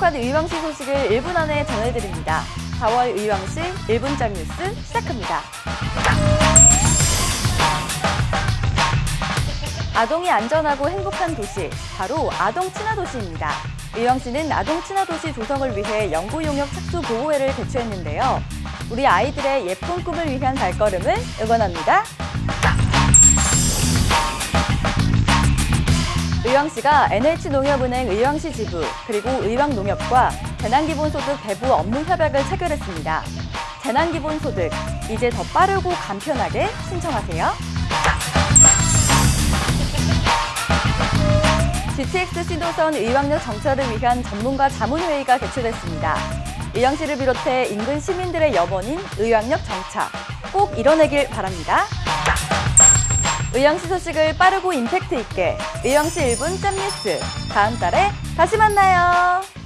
신속한 의왕시 소식을 1분 안에 전해드립니다. 4월 의왕시 1분짜 뉴스 시작합니다. 아동이 안전하고 행복한 도시, 바로 아동 친화 도시입니다. 의왕시는 아동 친화 도시 조성을 위해 연구 용역 착수 보호회를 개최했는데요. 우리 아이들의 예쁜 꿈을 위한 발걸음을 응원합니다. 의왕시가 NH농협은행 의왕시 지부 그리고 의왕농협과 재난기본소득 배부 업무 협약을 체결했습니다. 재난기본소득 이제 더 빠르고 간편하게 신청하세요. GTX 신도선 의왕역 정차를 위한 전문가 자문회의가 개최됐습니다. 의왕시를 비롯해 인근 시민들의 염원인 의왕역 정차 꼭 이뤄내길 바랍니다. 의왕시 소식을 빠르고 임팩트 있게 의왕시 1분 짬뉴스 다음 달에 다시 만나요.